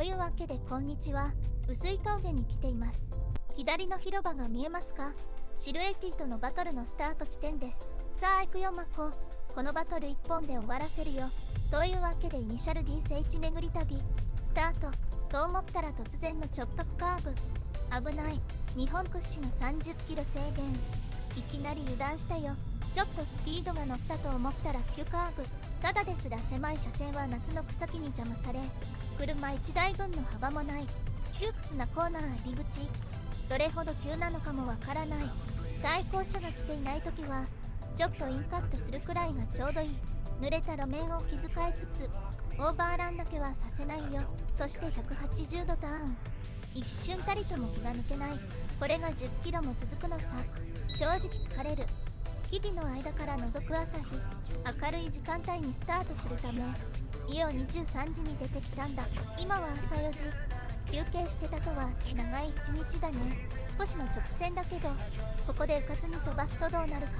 というわけでこんにちは。薄い峠に来ています。左の広場が見えますか？シルエティとのバトルのスタート地点です。さあ行くよマコこのバトル1本で終わらせるよ。というわけでイニシャル D 聖地巡り旅。スタート。と思ったら突然の直角カーブ。危ない。日本屈指の30キロ制限。いきなり油断したよ。ちょっとスピードが乗ったと思ったら急カーブ。ただですら狭い車線は夏の草木に邪魔され。車1台分の幅もない。窮屈なコーナー入り口。どれほど急なのかもわからない。対向車が来ていない時はちょっとインカットするくらいがちょうどいい。濡れた路面を気遣いつつオーバーランだけはさせないよ。そして180度ターン。一瞬たりとも気が抜けない。これが10キロも続くのさ。正直疲れる。日々の間から覗く朝日。明るい時間帯にスタートするため。イオ23時に出てきたんだ。今は朝4時。休憩してたとは長い一日だね。少しの直線だけどここでうかつに飛ばすとどうなるか。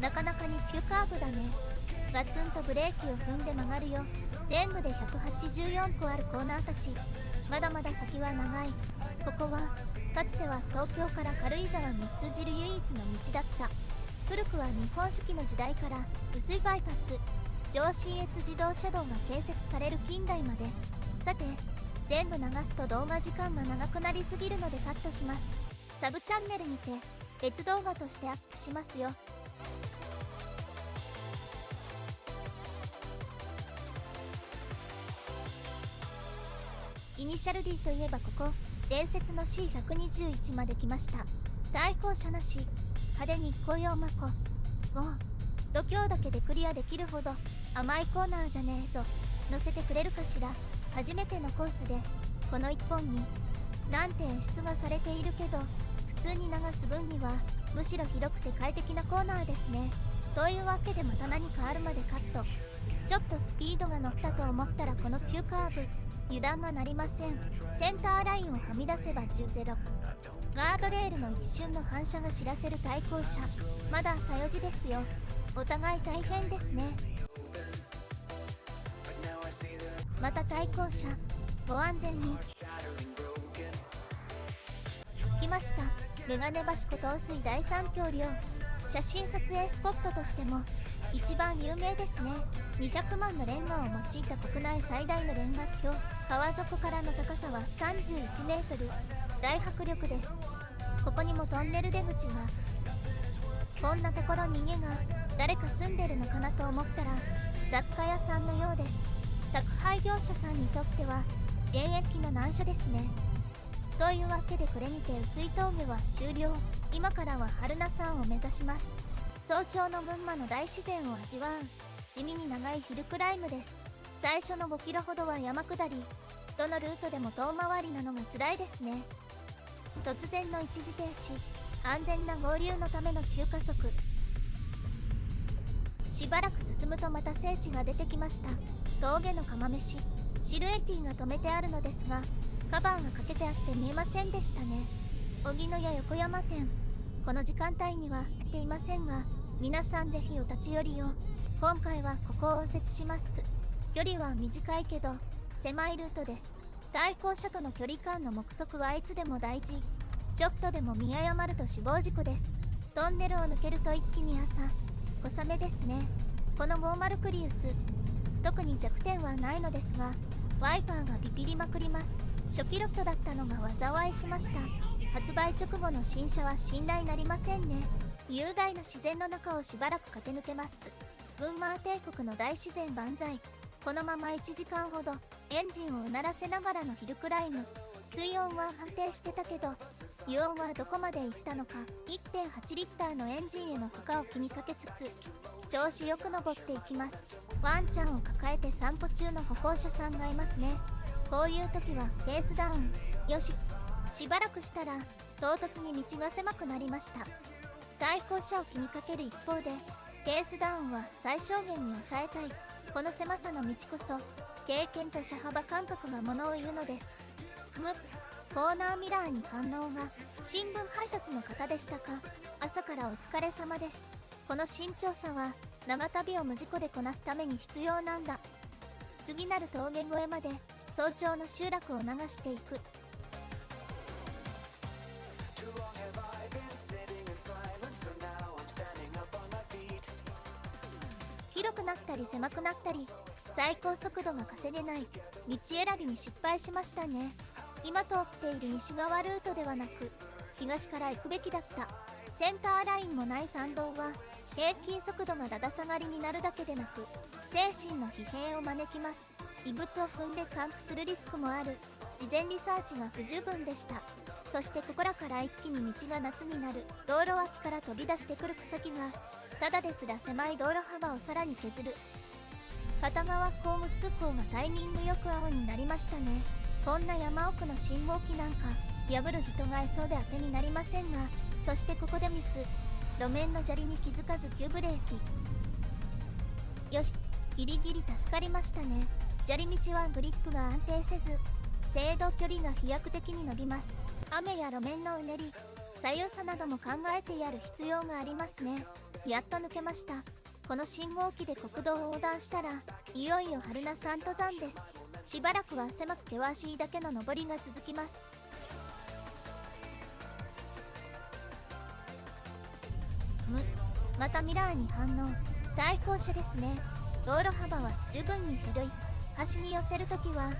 なかなかに急カーブだね。ガツンとブレーキを踏んで曲がるよ。全部で184個あるコーナーたち。まだまだ先は長い。ここはかつては東京から軽井沢に通じる唯一の道だった。古くは日本式の時代から薄いバイパス上信越自動車道が建設される近代までさて全部流すと動画時間が長くなりすぎるのでカットします。サブチャンネルにて別動画としてアップしますよ。イニシャル D といえばここ伝説の C121 まで来ました。対向車なし派手に紅葉マコもう度胸だけでクリアできるほど甘いコーナーじゃねえぞ。乗せてくれるかしら。初めてのコースで。この1本に。何て演出がされているけど普通に流す分にはむしろ広くて快適なコーナーですね。というわけでまた何かあるまでカット。ちょっとスピードが乗ったと思ったらこの急カーブ。油断がなりません。センターラインをはみ出せば10ゼロ。ガードレールの一瞬の反射が知らせる対向車。まだ朝4時ですよ。お互い大変ですね。また対向車。ご安全に。来ました。メガネ橋湖東水大三峡陵写真撮影スポットとしても。一番有名ですね。200万のレンガを用いた国内最大のレンガ橋。川底からの高さは31メートル。大迫力です。ここにもトンネル出口が。こんなところに家が誰か住んでるのかなと思ったら雑貨屋さんのようです。宅配業者さんにとっては現役の難所ですね。というわけでこれにて薄い峠は終了。今からは春名山を目指します。早朝の群馬の大自然を味わう。地味に長いヒルクライムです。最初の5キロほどは山下りどのルートでも遠回りなのが辛いですね。突然の一時停止安全な合流のための急加速。しばらく進むとまた聖地が出てきました。峠の釜飯シルエティが止めてあるのですがカバーがかけてあって見えませんでしたね。荻野屋横山店この時間帯にはやっていませんが皆さんぜひお立ち寄りを。今回はここを右折します。距離は短いけど狭いルートです。対向車との距離感の目測はいつでも大事。ちょっとでも見誤ると死亡事故です。トンネルを抜けると一気に朝小雨ですね。この50プリウス。特に弱点はないのですがワイパーがビビりまくります。初期ロットだったのが災いしました。発売直後の新車は信頼なりませんね。雄大な自然の中をしばらく駆け抜けます。群馬帝国の大自然万歳。このまま1時間ほどエンジンをうならせながらのヒルクライム。水温は安定してたけど油温はどこまでいったのか1.8リッターのエンジンへの負荷を気にかけつつ調子よく登っていきます。ワンちゃんを抱えて散歩中の歩行者さんがいますね。こういう時はペースダウン。よし。しばらくしたら唐突に道が狭くなりました。対向車を気にかける一方でペースダウンは最小限に抑えたい。この狭さの道こそ経験と車幅感覚がものを言うのです。むコーナーミラーに反応が新聞配達の方でしたか。朝からお疲れ様です。この慎重さは長旅を無事故でこなすために必要なんだ。次なる峠越えまで早朝の集落を流していく。広くなったり狭くなったり最高速度が稼げない道選びに失敗しましたね。今通っている西側ルートではなく東から行くべきだった。センターラインもない山道は平均速度がだだ下がりになるだけでなく精神の疲弊を招きます。異物を踏んでパンクするリスクもある。事前リサーチが不十分でした。そしてここらから一気に道が夏になる。道路脇から飛び出してくる草木がただですら狭い道路幅をさらに削る。片側交互通行がタイミングよく青になりましたね。こんな山奥の信号機なんか破る人がいそうで当てになりませんがそしてここでミス。路面の砂利に気づかず急ブレーキ。よしギリギリ助かりましたね。砂利道はグリップが安定せず制動距離が飛躍的に伸びます。雨や路面のうねり左右差なども考えてやる必要がありますね。やっと抜けました。この信号機で国道を横断したらいよいよ春名山登山です。しばらくは狭く険しいだけの登りが続きます。むまたミラーに反応。対向車ですね。道路幅は十分に広い。端に寄せるときは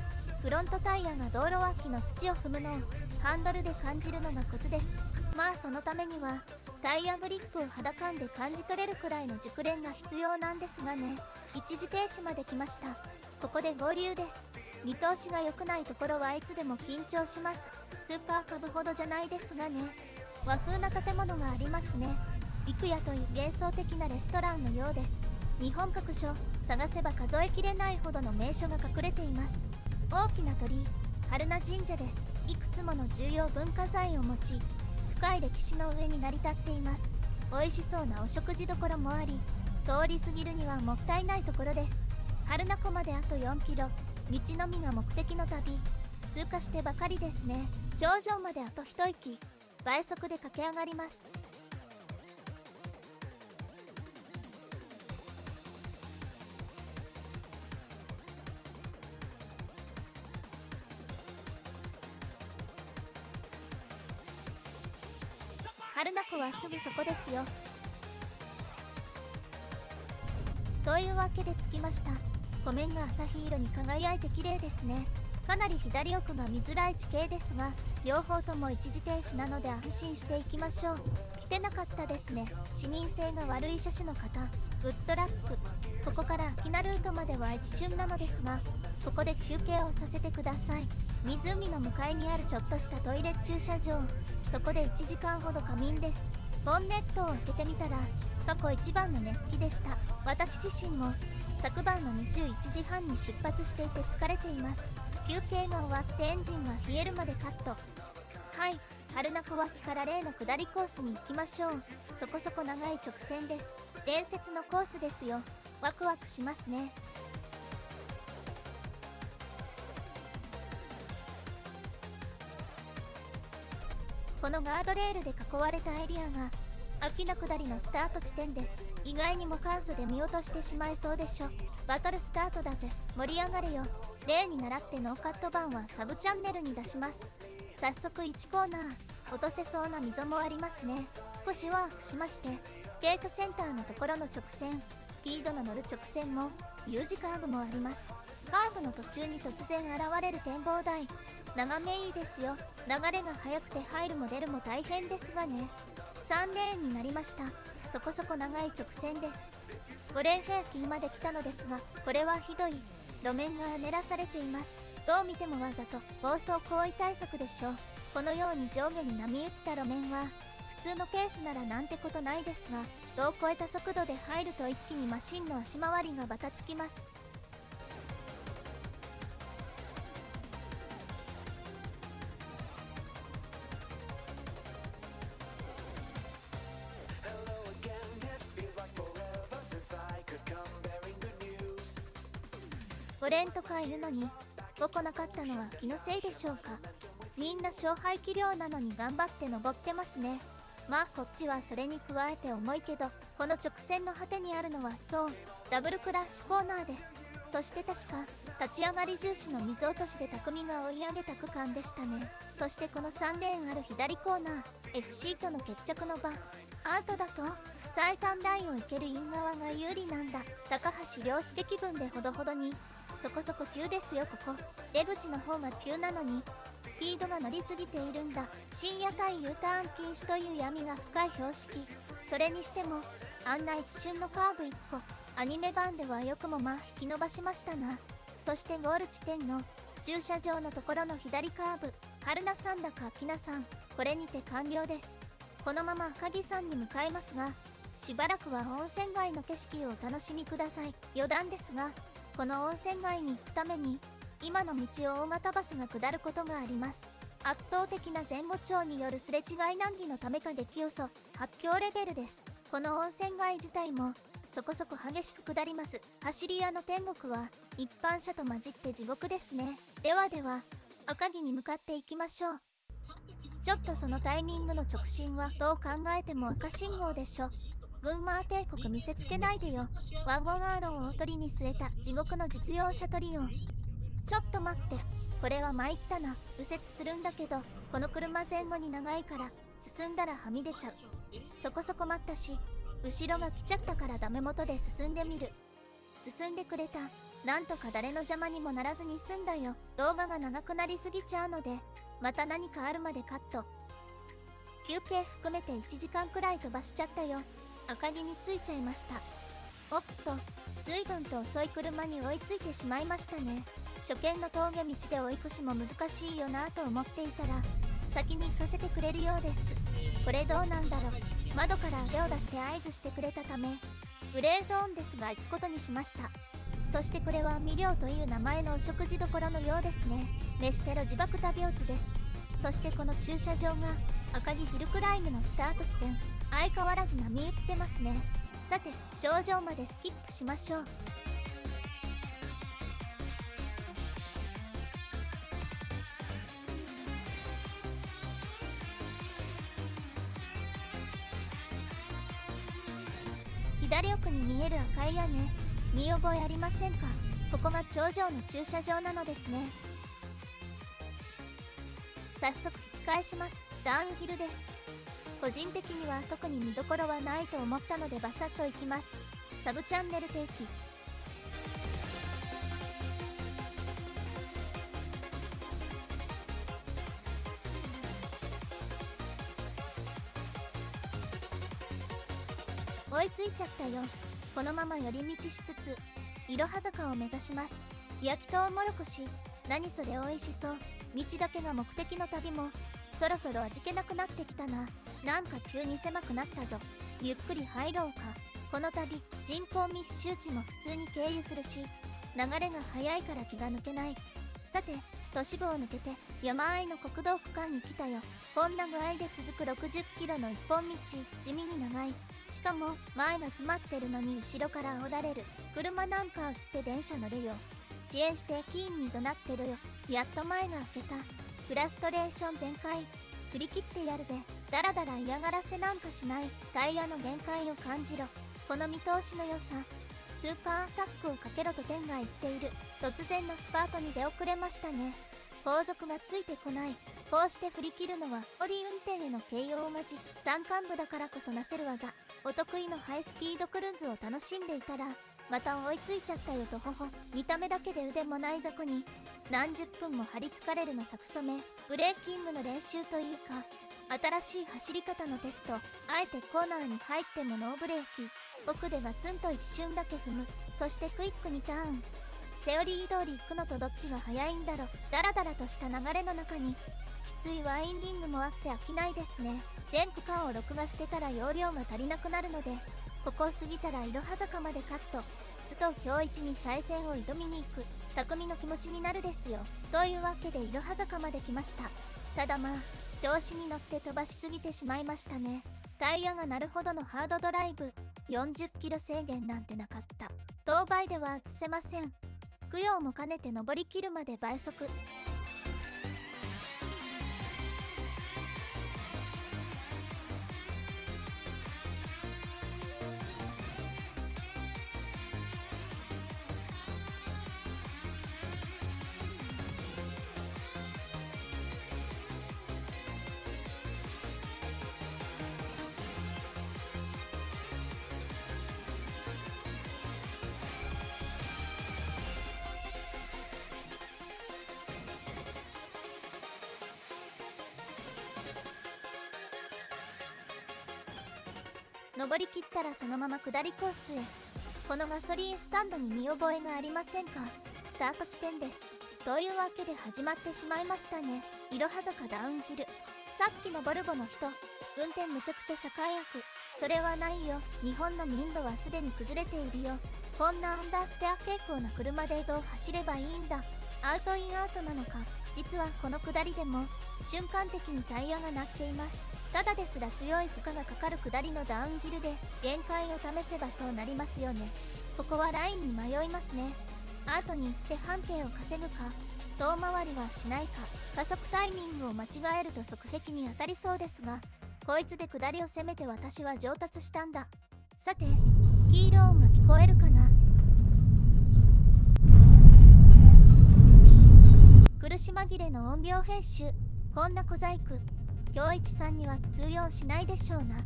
フロントタイヤが道路脇の土を踏むのをハンドルで感じるのがコツです。まあそのためにはタイヤグリップを肌感で感じ取れるくらいの熟練が必要なんですがね。一時停止まで来ました。ここで合流です。見通しが良くないところはいつでも緊張します。スーパーカブほどじゃないですがね。和風な建物がありますね。幾夜という幻想的なレストランのようです。日本各所探せば数えきれないほどの名所が隠れています。大きな鳥居春名神社です。いくつもの重要文化財を持ち深い歴史の上に成り立っています。美味しそうなお食事処もあり通り過ぎるにはもったいないところです。春名湖まであと4キロ道のみが目的の旅。通過してばかりですね。頂上まであと一息。倍速で駆け上がります。春名湖はすぐそこですよ。というわけで着きました。湖面が朝日色に輝いて綺麗ですね。かなり左奥が見づらい地形ですが両方とも一時停止なので安心していきましょう。来てなかったですね。視認性が悪い車種の方。グッドラック。ここから秋名ルートまでは一瞬なのですがここで休憩をさせてください。湖の向かいにあるちょっとしたトイレ駐車場。そこで1時間ほど仮眠です。ボンネットを開けてみたら過去一番の熱気でした。私自身も昨晩の21時半に出発していて疲れています。休憩が終わってエンジンが冷えるまでカット。はい春名小脇から例の下りコースに行きましょう。そこそこ長い直線です。伝説のコースですよ。ワクワクしますね。このガードレールで囲われたエリアが秋名の下りのスタート地点です。意外にも簡素で見落としてしまいそうでしょ。バトルスタートだぜ。盛り上がれよ。例に倣ってノーカット版はサブチャンネルに出します。早速1コーナー。落とせそうな溝もありますね。少しワープしましてスケートセンターのところの直線スピードの乗る直線も U 字カーブもあります。カーブの途中に突然現れる展望台。眺めいいですよ。流れが速くて入るも出るも大変ですがね。3レーンになりました。そこそこ長い直線です。5レーンフェアキーまで来たのですがこれはひどい。路面が練らされています。どう見てもわざと暴走行為対策でしょう。このように上下に波打った路面は普通のペースならなんてことないですが度を超えた速度で入ると一気にマシンの足回りがバタつきます。オレンとかいるのに動かなかったのは気のせいでしょうか。みんな勝敗器量なのに頑張って登ってますね。まあこっちはそれに加えて重いけどこの直線の果てにあるのはそう。ダブルクラッシュコーナーです。そして確か立ち上がり重視の水落としで匠が追い上げた区間でしたね。そしてこの3レーンある左コーナー FC との決着の場。アートだと最短ラインを行けるイン側が有利なんだ。高橋良介気分でほどほどに。そこそこ急ですよここ。出口の方が急なのに。スピードが乗りすぎているんだ。深夜帯 U ターン禁止という闇が深い標識。それにしてもあんな一瞬のカーブ1個。アニメ版ではよくもまあ引き伸ばしましたな。そしてゴール地点の駐車場のところの左カーブ。春菜さんだか秋菜さん。これにて完了です。このまま赤城山に向かいますがしばらくは温泉街の景色をお楽しみください。余談ですがこの温泉街に行くために今の道を大型バスが下ることがあります。圧倒的な前後長によるすれ違い難儀のためか激予想発狂レベルです。この温泉街自体もそこそこ激しく下ります。走り屋の天国は一般車と混じって地獄ですね。ではでは赤城に向かっていきましょう。ちょっとそのタイミングの直進はどう考えても赤信号でしょ群馬帝国見せつけないでよ。ワゴンアーロンをおとりに据えた地獄の実用車トリオ。ちょっと待って。これは参ったな。右折するんだけどこの車前後に長いから進んだらはみ出ちゃう。そこそこ待ったし後ろが来ちゃったからダメ元で進んでみる。進んでくれた。なんとか誰の邪魔にもならずに済んだよ。動画が長くなりすぎちゃうのでまた何かあるまでカット。休憩含めて1時間くらい飛ばしちゃったよ。赤城に着いちゃいました。おっと随分と遅い車に追いついてしまいましたね。初見の峠道で追い越しも難しいよなと思っていたら先に行かせてくれるようです。これどうなんだろう。窓から手を出して合図してくれたためグレーゾーンですが行くことにしました。そしてこれはミリョウという名前のお食事処のようですね。飯テロ自爆旅病図です。そしてこの駐車場が赤城ヒルクライムのスタート地点。相変わらず波打ってますね。さて頂上までスキップしましょう。左奥に見える赤い屋根。見覚えありませんか？ここが頂上の駐車場なのですね。早速引き返します。ダウンヒルです。個人的には特に見どころはないと思ったのでバサッといきます。サブチャンネル定期追いついちゃったよ。このまま寄り道しつついろは坂を目指します。焼きとうもろこし。何それ美味しそう。道だけが目的の旅も。そろそろ味気なくなってきたな。なんか急に狭くなったぞ。ゆっくり入ろうか。この旅人口密集地も普通に経由するし流れが速いから気が抜けない。さて都市部を抜けて山あいの国道区間に来たよ。こんな具合で続く60キロの一本道地味に長い。しかも前が詰まってるのに後ろから煽られる。車なんか売って電車乗れよ。遅延して駅員に怒鳴ってるよ。やっと前が開けた。フラストレーション全開。振り切ってやるぜ。だらだら嫌がらせなんかしない。タイヤの限界を感じろ。この見通しの良さ。スーパーアタックをかけろと天が言っている。突然のスパートに出遅れましたね。後続がついてこない。こうして振り切るのはオリ運転への形容待ち山間部だからこそなせる技。お得意のハイスピードクルーズを楽しんでいたらまた追いついちゃったよとほほ。見た目だけで腕もない雑魚に。何十分も張り付かれるのさくそめ。ブレーキングの練習というか。新しい走り方のテスト。あえてコーナーに入ってもノーブレーキ。奥でガツンと一瞬だけ踏む。そしてクイックにターン。セオリー通り行くのとどっちが早いんだろ。ダラダラとした流れの中に。きついワインリングもあって飽きないですね。全区間を録画してたら容量が足りなくなるので。ここを過ぎたらいろは坂までカット。須藤京一に再戦を挑みに行く。匠の気持ちになるですよ。というわけでいろは坂まで来ました。ただまあ調子に乗って飛ばしすぎてしまいましたね。タイヤが鳴るほどのハードドライブ。40キロ制限なんてなかった。当倍では映せません。供養も兼ねて登りきるまで倍速。登りきったらそのまま下りコースへ。このガソリンスタンドに見覚えがありませんか？スタート地点です。というわけで始まってしまいましたね。いろは坂ダウンヒル。さっきのボルボの人。運転むちゃくちゃ社会悪。それはないよ。日本の民度はすでに崩れているよ。こんなアンダーステア傾向な車でどう走ればいいんだ。アウトインアウトなのか実はこの下りでも瞬間的にタイヤが鳴っています。ただですら強い負荷がかかる下りのダウンヒルで限界を試せばそうなりますよね。ここはラインに迷いますね。アートに行って半径を稼ぐか遠回りはしないか加速タイミングを間違えると側壁に当たりそうですがこいつで下りを攻めて私は上達したんだ。さてスキーロ音が聞こえるかな？苦し紛れの音量編集。こんな小細工。京一さんには通用しないでしょうな。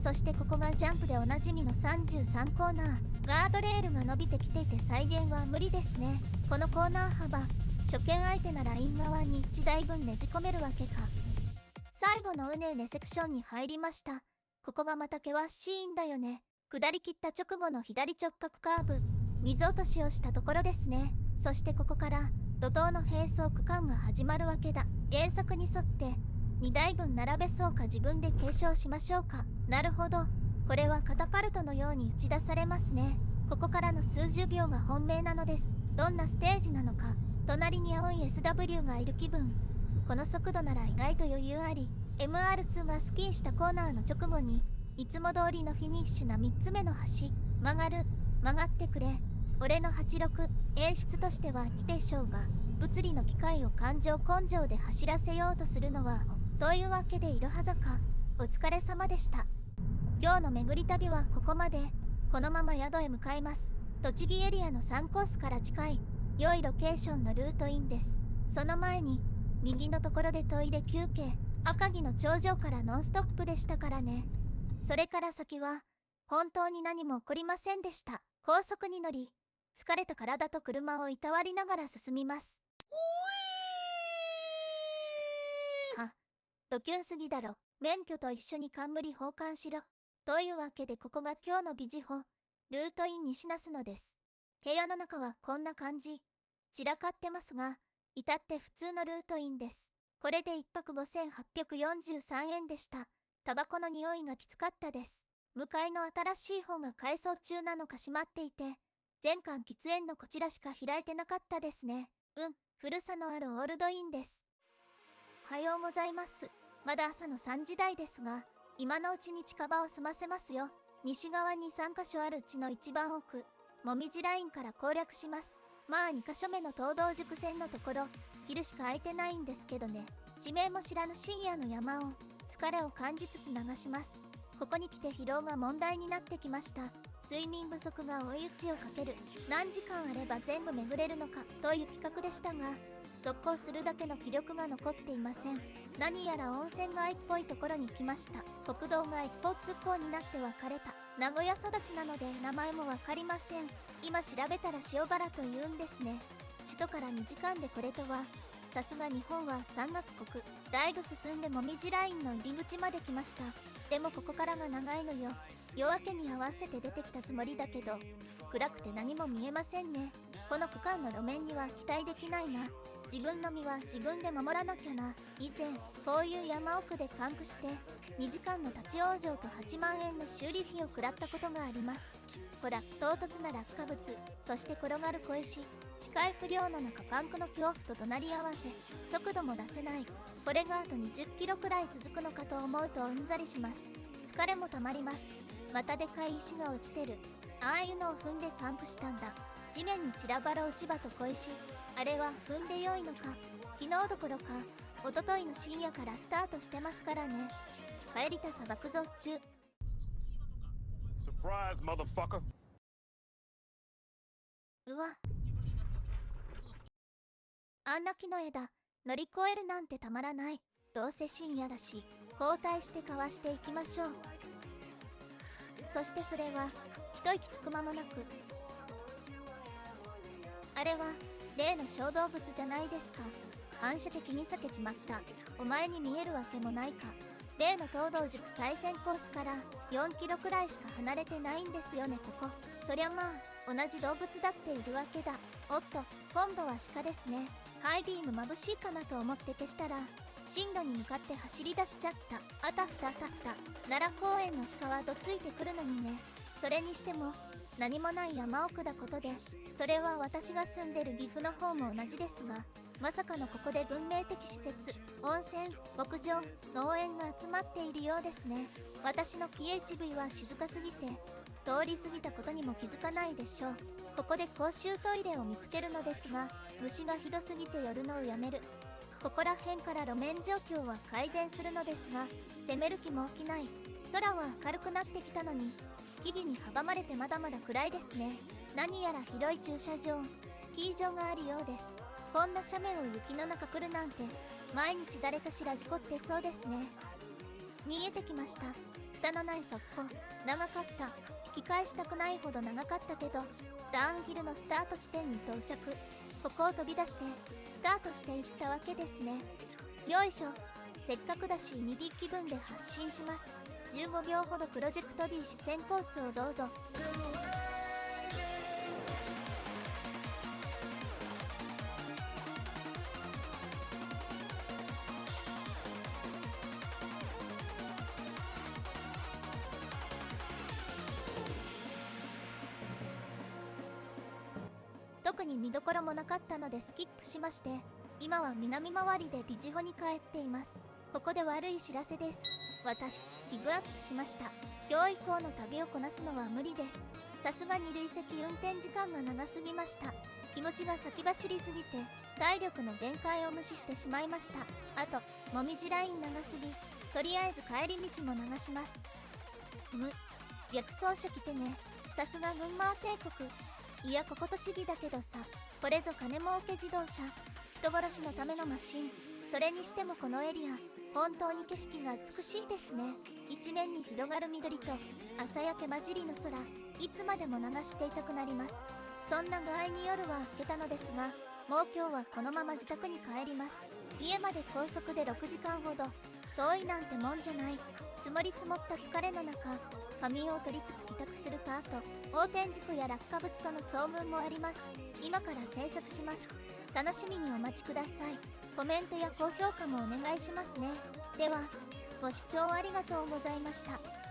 そしてここがジャンプでおなじみの33コーナー。ガードレールが伸びてきていて再現は無理ですね。このコーナー幅。初見相手ならイン側に1台分ねじ込めるわけか。最後のうねうねセクションに入りました。ここがまた険しいんだよね。下り切った直後の左直角カーブ。水落としをしたところですね。そしてここから怒涛の並走区間が始まるわけだ。原作に沿って2台分並べそうか自分で継承しましょうか。なるほど。これはカタパルトのように打ち出されますね。ここからの数十秒が本命なのです。どんなステージなのか。隣に青い SW がいる気分。この速度なら意外と余裕あり。MR2 がスキーしたコーナーの直後にいつも通りのフィニッシュな3つ目の橋。曲がる。曲がってくれ。俺の86演出としてはいいでしょうが物理の機械を感情根性で走らせようとするのはというわけでいろは坂お疲れ様でした。今日の巡り旅はここまで。このまま宿へ向かいます。栃木エリアの3コースから近い。良いロケーションのルートインです。その前に右のところでトイレ休憩。赤城の頂上からノンストップでしたからね。それから先は本当に何も起こりませんでした。高速に乗り疲れた体と車をいたわりながら進みますドキュンすぎだろ。免許と一緒に冠交換しろ。というわけでここが今日のビジホ、ルートイン西那須野です。部屋の中はこんな感じ。散らかってますが、至って普通のルートインです。これで1泊5843円でした。タバコの匂いがきつかったです。向かいの新しい方が改装中なのか閉まっていて、全館喫煙のこちらしか開いてなかったですね。うん、古さのあるオールドインです。おはようございます。まだ朝の3時台ですが、今のうちに近場を済ませますよ。西側に3カ所あるうちの一番奥、もみじラインから攻略します。まあ2カ所目の東道塾線のところ、昼しか空いてないんですけどね。地名も知らぬ深夜の山を、疲れを感じつつ流します。ここに来て疲労が問題になってきました。睡眠不足が追い打ちをかける。何時間あれば全部巡れるのかという企画でしたが続行するだけの気力が残っていません。何やら温泉街っぽいところに来ました。国道が一方通行になって分かれた。名古屋育ちなので名前も分かりません。今調べたら塩原というんですね。首都から2時間でこれとは。さすが日本は山岳国。だいぶ進んでもみじラインの入り口まで来ました。でもここからが長いのよ。夜明けに合わせて出てきたつもりだけど暗くて何も見えませんね。この区間の路面には期待できないな。自分の身は自分で守らなきゃな。以前こういう山奥でパンクして2時間の立ち往生と8万円の修理費を食らったことがあります。ほら唐突な落下物。そして転がる小石。視界不良の中パンクの恐怖と隣り合わせ速度も出せない。これがあと20キロくらい続くのかと思うとうんざりします。疲れもたまります。またでかい石が落ちてる。ああいうのを踏んでパンクしたんだ。地面に散らばる落ち葉と小石あれは踏んでよいのか。昨日どころか一昨日の深夜からスタートしてますからね。帰りた砂漠増中。Surprise. うわあんな木の枝乗り越えるなんてたまらない。どうせ深夜だし交代してかわしていきましょう。そしてそれは一息つく間もなく。あれは例の小動物じゃないですか。反射的に避けちまった。お前に見えるわけもないか。例の東道塾最先コースから4キロくらいしか離れてないんですよねここ。そりゃまあ同じ動物だっているわけだ。おっと今度は鹿ですね。ハイビーム眩しいかなと思って消したら進路に向かって走り出しちゃった。あたふたあたふた。奈良公園の鹿はどついてくるのにね。それにしても何もない山奥だことでそれは私が住んでる岐阜の方も同じですがまさかのここで文明的施設温泉牧場農園が集まっているようですね。私の PHV は静かすぎて通り過ぎたことにも気づかないでしょう。ここで公衆トイレを見つけるのですが虫がひどすぎて寄るのをやめる。ここら辺から路面状況は改善するのですが攻める気も起きない。空は明るくなってきたのに木々に阻まれてまだまだ暗いですね。何やら広い駐車場スキー場があるようです。こんな斜面を雪の中来るなんて毎日誰かしら事故ってそうですね。見えてきました。蓋のない側溝。長かった。き返したくないほど長かったけどダウンヒルのスタート地点に到着。ここを飛び出してスタートしていったわけですね。よいしょ。せっかくだし2ディ気分で発信します。15秒ほどプロジェクト D 視線コースをどうぞ。特に見どころもなかったのでスキップしまして今は南回りでビジホに帰っています。ここで悪い知らせです。私ギブアップしました。今日以降の旅をこなすのは無理です。さすがに累積運転時間が長すぎました。気持ちが先走りすぎて体力の限界を無視してしまいました。あともみじライン長すぎとりあえず帰り道も流します。む逆走車来てね。さすが群馬帝国。いやここ栃木だけどさこれぞ金儲け自動車。人殺しのためのマシン。それにしてもこのエリア本当に景色が美しいですね。一面に広がる緑と朝焼け混じりの空いつまでも流していたくなります。そんな具合に夜は明けたのですがもう今日はこのまま自宅に帰ります。家まで高速で6時間ほど。遠いなんてもんじゃない。積もり積もった疲れの中仮眠を取りつつ帰宅するパート横転事故や落下物との遭遇もあります。今から制作します。楽しみにお待ちください。コメントや高評価もお願いしますね。ではご視聴ありがとうございました。